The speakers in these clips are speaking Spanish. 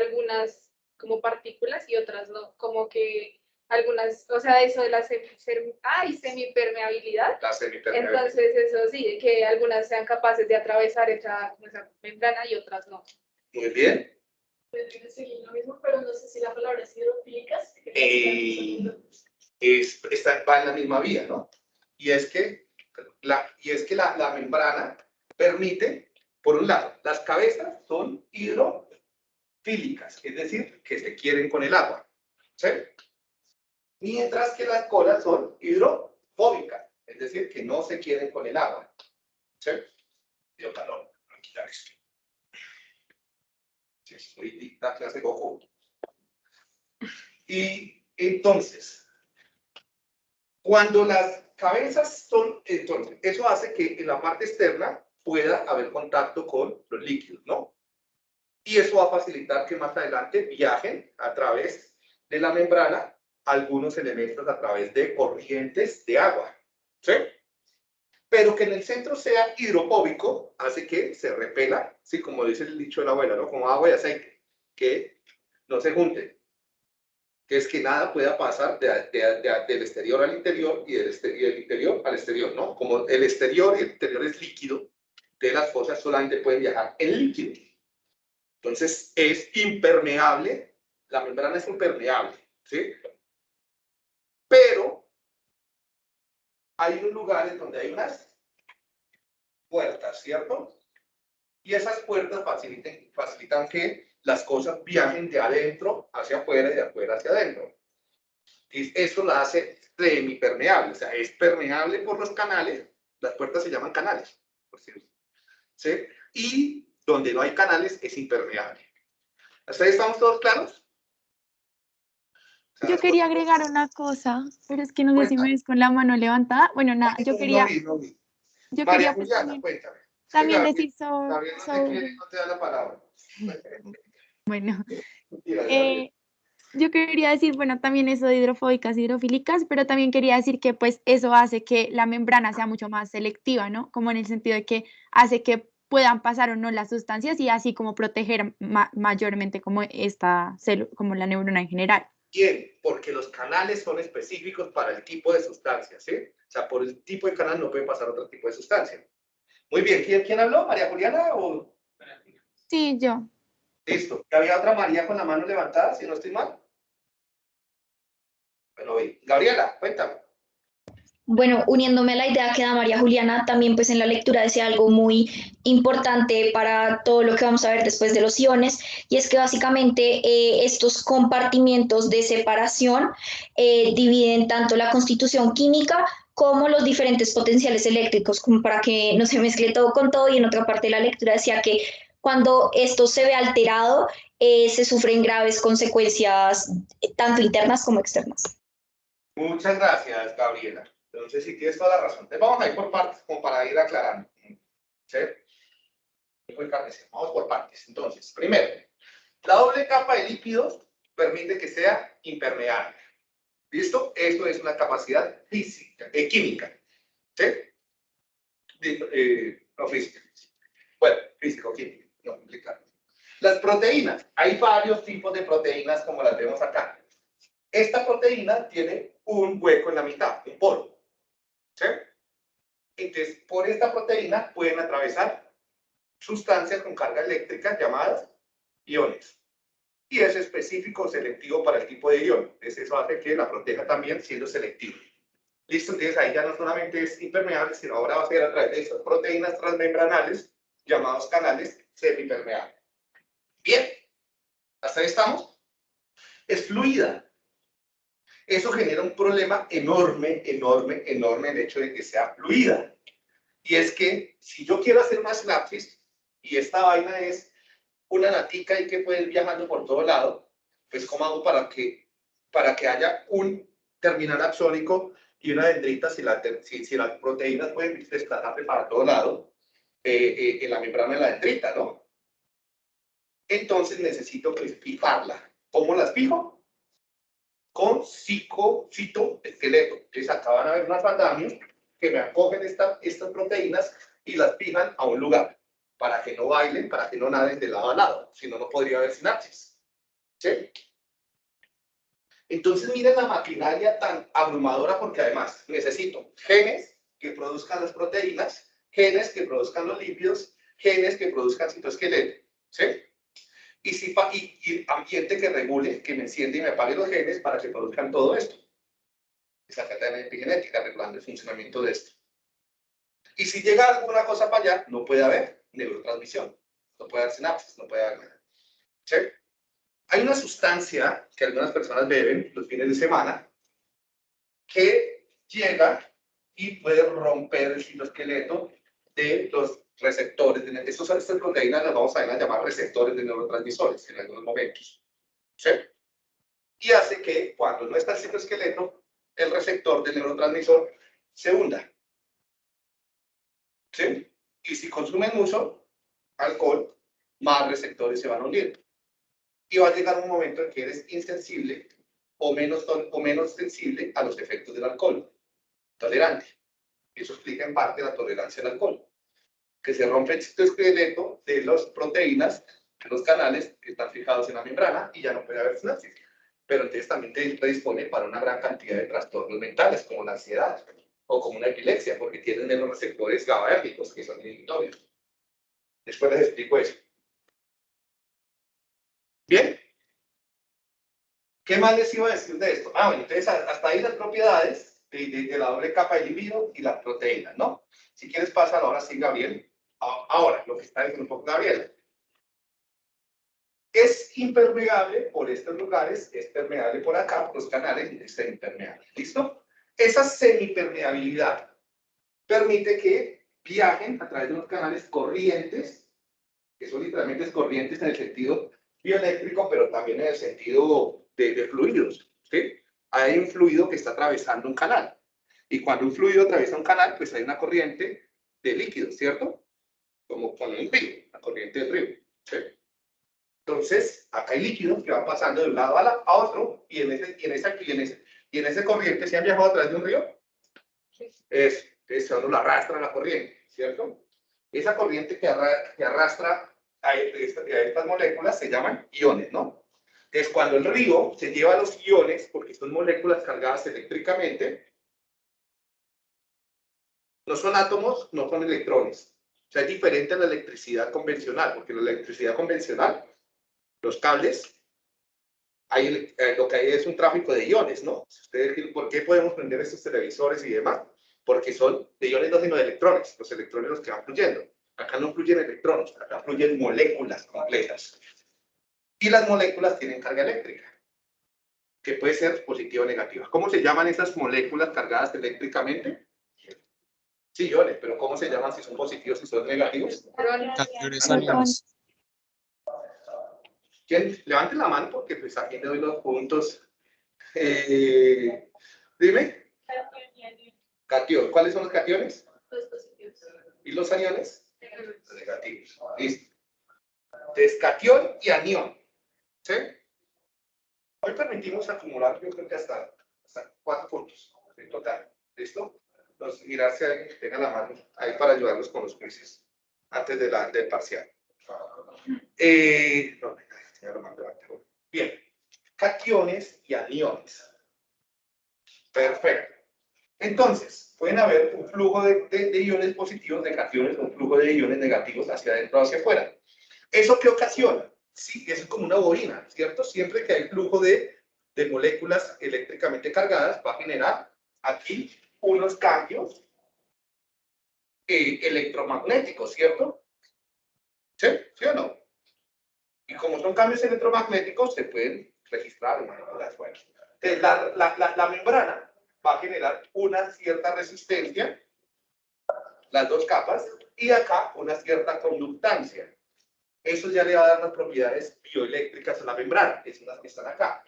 algunas como partículas y otras no, como que algunas, o sea, eso de la ay, semipermeabilidad. La semipermeabilidad. Entonces, eso sí, que algunas sean capaces de atravesar esa, esa membrana y otras no. Muy bien. seguir lo mismo, pero no sé si la palabra es hidrofílicas. Eh, es, está, va en la misma vía, ¿no? Y es que la, y es que la, la membrana permite, por un lado, las cabezas son hidrofílicas, es decir, que se quieren con el agua. ¿sí? mientras que las colas son hidrofóbicas, es decir, que no se quieren con el agua. ¿Sí? Dio calor, a quitar esto. Sí, la clase Goku. Y entonces, cuando las cabezas son, entonces, eso hace que en la parte externa pueda haber contacto con los líquidos, ¿no? Y eso va a facilitar que más adelante viajen a través de la membrana algunos elementos a través de corrientes de agua. ¿Sí? Pero que en el centro sea hidrofóbico hace que se repela, sí, como dice el dicho de la abuela, ¿no? Como agua y aceite, que no se junten. Que es que nada pueda pasar del exterior al interior y del, del interior al exterior, ¿no? Como el exterior y el interior es líquido, de las cosas solamente pueden viajar en líquido. Entonces es impermeable, la membrana es impermeable, ¿sí? Pero hay unos lugares donde hay unas puertas, ¿cierto? Y esas puertas facilitan, facilitan que las cosas viajen de adentro hacia afuera y de afuera hacia adentro. Y eso la hace semipermeable, o sea, es permeable por los canales, las puertas se llaman canales, por cierto. ¿sí? Y donde no hay canales es impermeable. ¿Hasta ahí estamos todos claros? Yo quería agregar una cosa, pero es que no sé si me ves con la mano levantada. Bueno, nada, yo quería... Yo quería pues, también, también decir sobre... No te da la palabra. Bueno, eh, yo quería decir, bueno, también eso de hidrofóbicas, hidrofílicas, pero también quería decir que pues eso hace que la membrana sea mucho más selectiva, ¿no? Como en el sentido de que hace que puedan pasar o no las sustancias y así como proteger mayormente como esta como la neurona en general. ¿Quién? Porque los canales son específicos para el tipo de sustancia, ¿sí? O sea, por el tipo de canal no puede pasar otro tipo de sustancia. Muy bien, ¿quién, quién habló? ¿María Juliana o...? Sí, yo. Listo. ¿Había otra María con la mano levantada, si no estoy mal? Bueno, Gabriela, cuéntame. Bueno, uniéndome a la idea que da María Juliana, también pues en la lectura decía algo muy importante para todo lo que vamos a ver después de los iones, y es que básicamente eh, estos compartimientos de separación eh, dividen tanto la constitución química como los diferentes potenciales eléctricos, como para que no se mezcle todo con todo, y en otra parte de la lectura decía que cuando esto se ve alterado, eh, se sufren graves consecuencias tanto internas como externas. Muchas gracias, Gabriela. Entonces, si tienes toda la razón. Vamos a ir por partes, como para ir aclarando. ¿Sí? Vamos por partes. Entonces, primero, la doble capa de líquidos permite que sea impermeable. ¿Listo? Esto es una capacidad física, eh, química. ¿Sí? Eh, no física. Bueno, físico-química, no complicado. Las proteínas. Hay varios tipos de proteínas como las vemos acá. Esta proteína tiene un hueco en la mitad, un poro. Entonces, por esta proteína pueden atravesar sustancias con carga eléctrica llamadas iones. Y es específico selectivo para el tipo de ion. Entonces, eso hace que la proteja también siendo selectivo. Listo, entonces ahí ya no solamente es impermeable, sino ahora va a ser a través de estas proteínas transmembranales llamados canales semipermeables. Bien, hasta ahí estamos. Es fluida, eso genera un problema enorme, enorme, enorme el hecho de que sea fluida. Y es que si yo quiero hacer una sinapsis y esta vaina es una natica y que puede ir viajando por todo lado, pues ¿cómo hago para que, para que haya un terminal axónico y una dendrita si, la, si, las proteínas pueden desplazarse para todo lado eh, eh, en la membrana de la dendrita, ¿no? Entonces necesito pues, fijarla. ¿Cómo las fijo? Con esqueleto. Entonces acá van a ver unas andamios que me acogen estas proteínas y las fijan a un lugar para que no bailen, para que no naden de lado a lado, si no, no podría haber sinapsis. ¿Sí? Entonces miren la maquinaria tan abrumadora porque además necesito genes que produzcan las proteínas, genes que produzcan los lípidos, genes que produzcan citoesqueleto. ¿Sí? Y, si, y, y ambiente que regule, que me enciende y me apague los genes para que produzcan todo esto. Esa cadena epigenética regulando el funcionamiento de esto. Y si llega alguna cosa para allá, no puede haber neurotransmisión, no puede haber sinapsis, no puede haber nada. ¿Sí? Hay una sustancia que algunas personas beben los fines de semana que llega y puede romper el citoesqueleto de los receptores. De, estos, estas proteínas las vamos a, llamar receptores de neurotransmisores en algunos momentos. ¿Sí? Y hace que cuando no está el citoesqueleto, el receptor del neurotransmisor se hunda. ¿Sí? Y si consumen mucho alcohol, más receptores se van a unir y va a llegar un momento en que eres insensible o menos, o menos sensible a los efectos del alcohol. Tolerante. Eso explica en parte la tolerancia al alcohol. Que se rompe el citoesqueleto de las proteínas, de los canales que están fijados en la membrana y ya no puede haber sinapsis. Pero entonces también te predispone para una gran cantidad de trastornos mentales, como la ansiedad o como una epilepsia, porque tienen menos receptores GABAérgicos, que son inhibitorios. Después les explico eso. Bien. ¿Qué más les iba a decir de esto? Ah, bueno, entonces hasta ahí las propiedades de, la doble capa de libido y las proteínas, ¿no? Si quieres pasar ahora sí, Gabriel. Ahora, lo que está diciendo un poco Gabriel. Es impermeable por estos lugares, es permeable por acá, por los canales, y es impermeable. ¿Listo? Esa semipermeabilidad permite que viajen a través de unos canales corrientes, que son literalmente corrientes en el sentido bioeléctrico, pero también en el sentido de, fluidos. ¿sí? Hay un fluido que está atravesando un canal. Y cuando un fluido atraviesa un canal, pues hay una corriente de líquidos, ¿cierto? Como con un río, la corriente del río. ¿sí? Entonces, acá hay líquidos que van pasando de un lado a, la, a otro, y en, ese, y, en esa, y, en ese, y en ese corriente, ¿se han viajado a través de un río? Es, es cuando lo arrastra la corriente, ¿cierto? Esa corriente que, que arrastra a, estas moléculas se llaman iones, ¿no? Entonces, cuando el río se lleva los iones, porque son moléculas cargadas eléctricamente, no son átomos, no son electrones. O sea, es diferente a la electricidad convencional, porque la electricidad convencional, los cables, hay, eh, lo que hay es un tráfico de iones, ¿no? Ustedes, ¿Por qué podemos prender estos televisores y demás? Porque son de iones, no sino de electrones, los electrones los que van fluyendo. Acá no fluyen electrones, acá fluyen moléculas complejas. Y las moléculas tienen carga eléctrica, que puede ser positiva o negativa. ¿Cómo se llaman esas moléculas cargadas eléctricamente? Sí, iones, pero ¿cómo se llaman si son positivos y son negativos? Cationes ¿Quién? Levante la mano porque pues aquí me doy los puntos. Eh, dime. Catión. ¿Cuáles son los cationes? Los positivos. ¿Y los aniones? negativos. Listo. Entonces, y anión. ¿Sí? Hoy permitimos acumular, yo creo que hasta, hasta cuatro puntos en total. ¿Listo? Entonces, mirar si alguien tenga la mano ahí para ayudarlos con los quizzes antes de la, del parcial. Eh, Bien. Cationes y aniones. Perfecto. Entonces, pueden haber un flujo de, iones positivos, de cationes, un flujo de iones negativos hacia adentro o hacia afuera. ¿Eso qué ocasiona? Sí, es como una bobina, ¿cierto? Siempre que hay flujo de, moléculas eléctricamente cargadas, va a generar aquí unos cambios eh, electromagnéticos, ¿cierto? ¿Sí? ¿Sí o no? Y como son cambios electromagnéticos, se pueden registrar en manipular. Bueno, entonces, la membrana va a generar una cierta resistencia, las dos capas, y acá una cierta conductancia. Eso ya le va a dar las propiedades bioeléctricas a la membrana, que son las que están acá.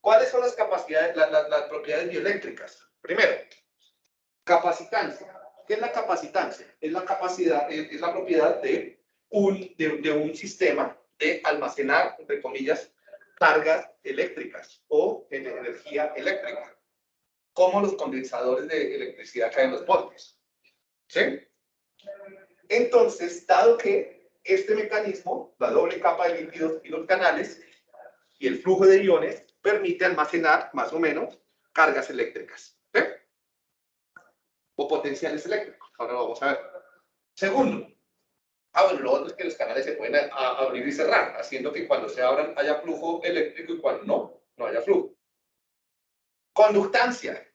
¿Cuáles son las capacidades, las, propiedades bioeléctricas? Primero, capacitancia. ¿Qué es la capacitancia? Es la capacidad, es, la propiedad de un, de un sistema de almacenar, entre comillas, cargas eléctricas o energía eléctrica como los condensadores de electricidad caen en los postes. ¿Sí? Entonces, dado que este mecanismo, la doble capa de líquidos y los canales, y el flujo de iones permite almacenar más o menos cargas eléctricas. ¿sí? O potenciales eléctricos. Ahora lo vamos a ver. Segundo. Ah, bueno, lo otro es que los canales se pueden a- a- abrir y cerrar, haciendo que cuando se abran haya flujo eléctrico y cuando no, no haya flujo. Conductancia.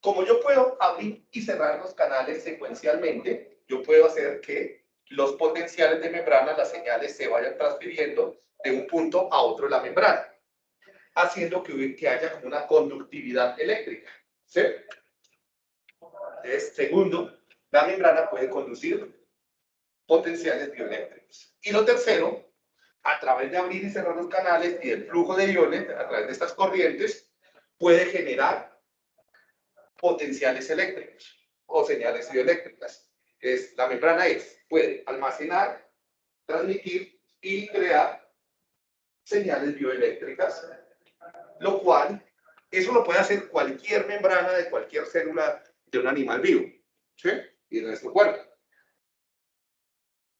Como yo puedo abrir y cerrar los canales secuencialmente, yo puedo hacer que los potenciales de membrana, las señales, se vayan transfiriendo de un punto a otro de la membrana, haciendo que, que haya como una conductividad eléctrica. ¿sí? Entonces, segundo, la membrana puede conducir potenciales bioeléctricos. Y lo tercero, a través de abrir y cerrar los canales y el flujo de iones, a través de estas corrientes, puede generar potenciales eléctricos o señales bioeléctricas. Es, la membrana es, puede almacenar, transmitir y crear señales bioeléctricas, lo cual, eso lo puede hacer cualquier membrana de cualquier célula de un animal vivo, ¿sí? Y de nuestro cuerpo.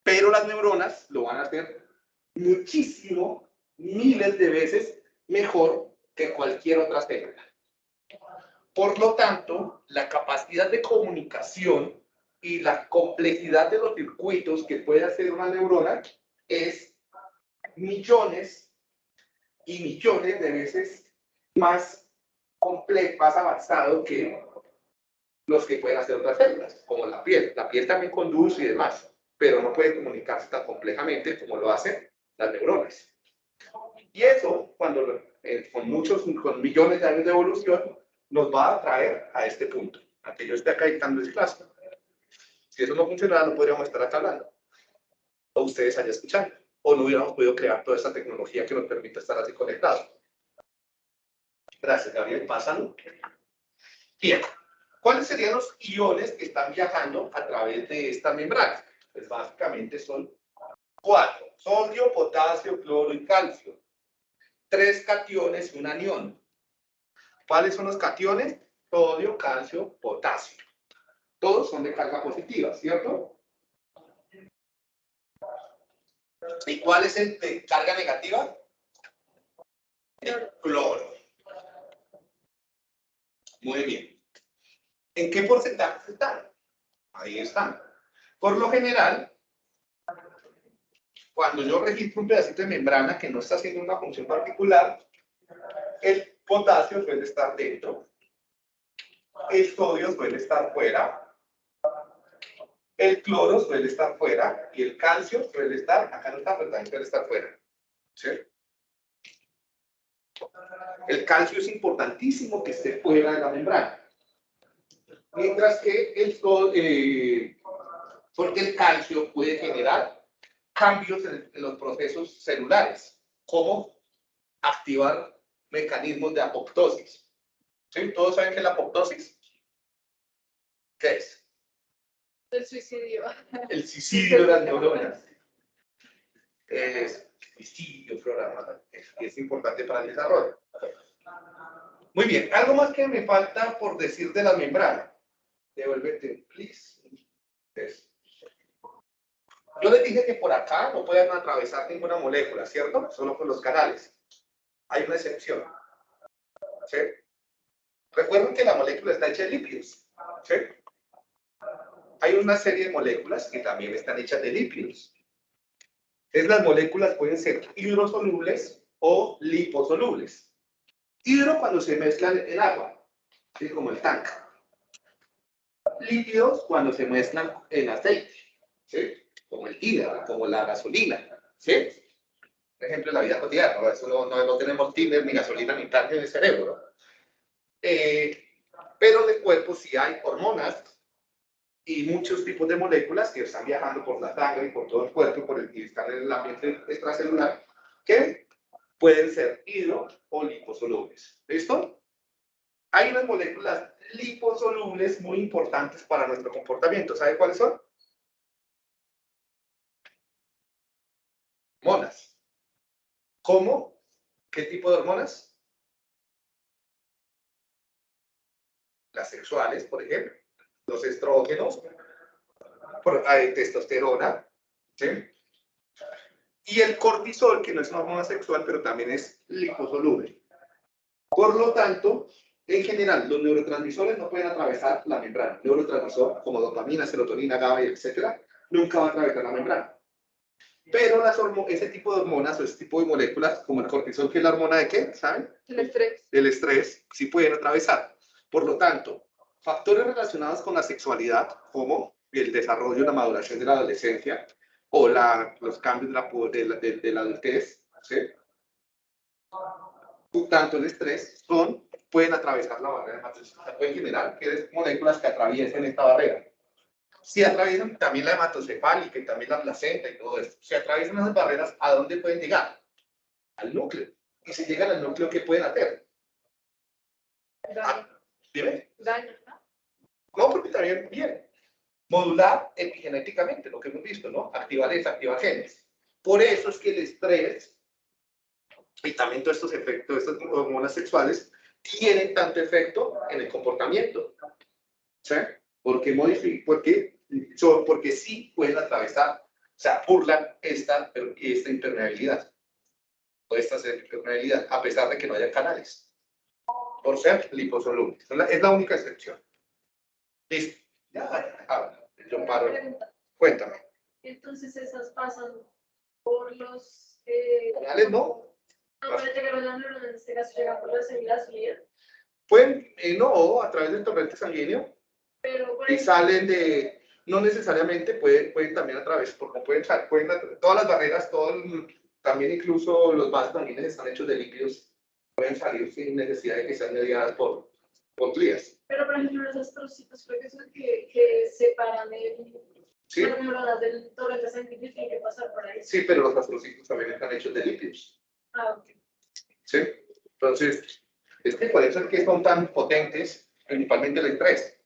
Pero las neuronas lo van a hacer muchísimo, miles de veces mejor que cualquier otra célula. Por lo tanto, la capacidad de comunicación y la complejidad de los circuitos que puede hacer una neurona es millones y millones de veces más complejo, más avanzado que los que pueden hacer otras células, como la piel. La piel también conduce y demás, pero no puede comunicarse tan complejamente como lo hacen las neuronas. Y eso, cuando eh, con muchos, con millones de años de evolución, nos va a traer a este punto, a que yo esté acá dictando ese clase. Si eso no funcionara, no podríamos estar acá hablando. O ustedes allá escuchando. O no hubiéramos podido crear toda esta tecnología que nos permite estar así conectados. Gracias, Gabriel. Pásalo. Bien. ¿Cuáles serían los iones que están viajando a través de esta membrana? Pues básicamente son cuatro. Sodio, potasio, cloro y calcio. Tres cationes y un anión. ¿Cuáles son los cationes? Sodio, calcio, potasio. Todos son de carga positiva, ¿cierto? ¿Y cuál es el de carga negativa? Cloro. Muy bien. ¿En qué porcentaje están? Ahí están. Por lo general, cuando yo registro un pedacito de membrana que no está haciendo una función particular, el potasio suele estar dentro, el sodio suele estar fuera, el cloro suele estar fuera y el calcio suele estar, acá no está, pero también suele estar fuera. ¿Sí? El calcio es importantísimo que esté fuera de la membrana. Mientras que el eh, porque el calcio puede generar cambios en, en los procesos celulares, como activar mecanismos de apoptosis. ¿Sí? ¿Todos saben qué es la apoptosis? ¿Qué es? El suicidio. El suicidio de las neuronas. Es suicidio programado. Es, es importante para el desarrollo. Muy bien. Algo más que me falta por decir de la membrana. Devuélvete, please. Yo les dije que por acá no pueden atravesar ninguna molécula, ¿cierto? Solo por los canales. Hay una excepción. ¿Sí? Recuerden que la molécula está hecha de lípidos. ¿Sí? hay una serie de moléculas que también están hechas de lípidos. Es las moléculas pueden ser hidrosolubles o liposolubles. Hidro cuando se mezclan en agua, ¿sí? como el tanque. Lípidos cuando se mezclan en aceite, ¿sí? como el tíner, como la gasolina. ¿sí? Por ejemplo, en la vida cotidiana, ¿no? Eso no, no, no tenemos tíner, ni gasolina, ni tanque en el cerebro. Eh, pero en el cuerpo sí hay hormonas y muchos tipos de moléculas que están viajando por la sangre y por todo el cuerpo por el, y están en el ambiente extracelular que pueden ser hidro o liposolubles. ¿Listo? Hay unas moléculas liposolubles muy importantes para nuestro comportamiento. ¿Sabe cuáles son? Hormonas. ¿Cómo? ¿Qué tipo de hormonas? Las sexuales, por ejemplo los estrógenos, testosterona, ¿sí? Y el cortisol, que no es una hormona sexual, pero también es liposoluble. Por lo tanto, en general, los neurotransmisores no pueden atravesar la membrana. Neurotransmisor como dopamina, serotonina, GABA, etcétera, nunca va a atravesar la membrana. Pero las ese tipo de hormonas o ese tipo de moléculas, como el cortisol, que es la hormona de qué, ¿saben? El estrés. Del estrés, sí pueden atravesar. Por lo tanto, factores relacionados con la sexualidad, como el desarrollo y la maduración de la adolescencia o la, los cambios de la, de, de, la adultez, ¿sí? tanto el estrés, son, pueden atravesar la barrera hematoencefálica. Pueden generar que moléculas que atraviesen esta barrera. Si atraviesan también la hematocefálica y también la placenta y todo esto, si atraviesan esas barreras, ¿a dónde pueden llegar? Al núcleo. Y si llegan al núcleo, ¿qué pueden hacer? Daño. Dime. Daño, ¿no? No, porque también, bien. Modular epigenéticamente, lo que hemos visto, ¿no? Activar, desactivar genes. Por eso es que el estrés y también todos estos efectos, estas hormonas sexuales, tienen tanto efecto en el comportamiento. ¿Sí? Porque, porque, porque sí pueden atravesar, o sea, burlan esta, esta impermeabilidad, o esta impermeabilidad, a pesar de que no haya canales, por ser liposolubles. Es la única excepción. Listo. Ya, habla. Yo paro. Cuéntame. Entonces esas pasan por los... Eh, canales, ¿no? No, pero llegar a la neurona, en este caso llega por la célula Pueden, eh, no, a través del torrente sanguíneo. Pero, y salen de, no necesariamente, pueden, pueden también a través, porque pueden, pueden todas las barreras, todo también incluso los vasos sanguíneos están hechos de lípidos, pueden salir sin necesidad de que sean mediadas por, por glías. Pero, por ejemplo, los astrocitos creo que son que, que separan el, ¿Sí? las neuronas del torrente sanguíneo tienen que pasar por ahí. Sí, pero los astrocitos también están hechos de lípidos. Ah, ok. ¿Sí? Entonces, es que por eso es que son tan potentes, principalmente el estrés.